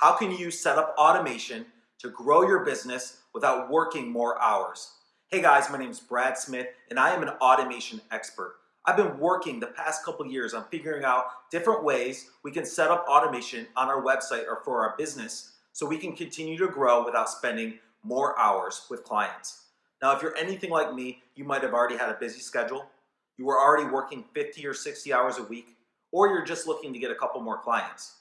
How can you set up automation to grow your business without working more hours? Hey guys, my name is Brad Smith and I am an automation expert. I've been working the past couple years on figuring out different ways we can set up automation on our website or for our business so we can continue to grow without spending more hours with clients. Now, if you're anything like me, you might have already had a busy schedule. You were already working 50 or 60 hours a week, or you're just looking to get a couple more clients.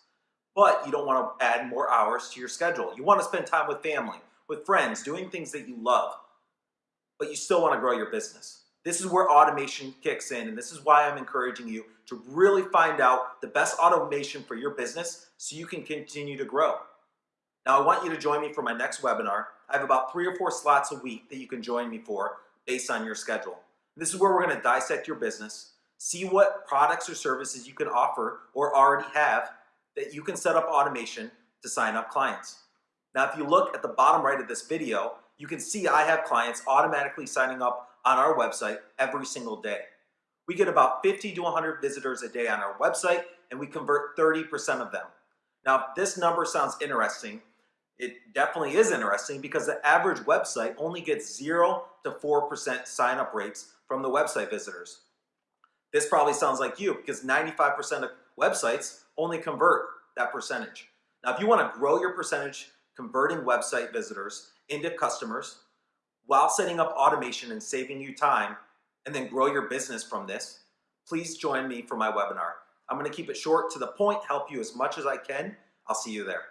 But you don't want to add more hours to your schedule. You want to spend time with family, with friends, doing things that you love, but you still want to grow your business. This is where automation kicks in, and this is why I'm encouraging you to really find out the best automation for your business so you can continue to grow. Now, I want you to join me for my next webinar. I have about three or four slots a week that you can join me for based on your schedule. This is where we're going to dissect your business, see what products or services you can offer or already have that you can set up automation to sign up clients. Now, if you look at the bottom right of this video, you can see I have clients automatically signing up on our website every single day. We get about 50 to 100 visitors a day on our website and we convert 30% of them. Now, this number sounds interesting, it definitely is interesting because the average website only gets 0 to 4% sign up rates from the website visitors. This probably sounds like you because 95% of websites only convert that percentage. Now, if you want to grow your percentage converting website visitors into customers while setting up automation and saving you time and then grow your business from this, please join me for my webinar. I'm going to keep it short to the point, help you as much as I can. I'll see you there.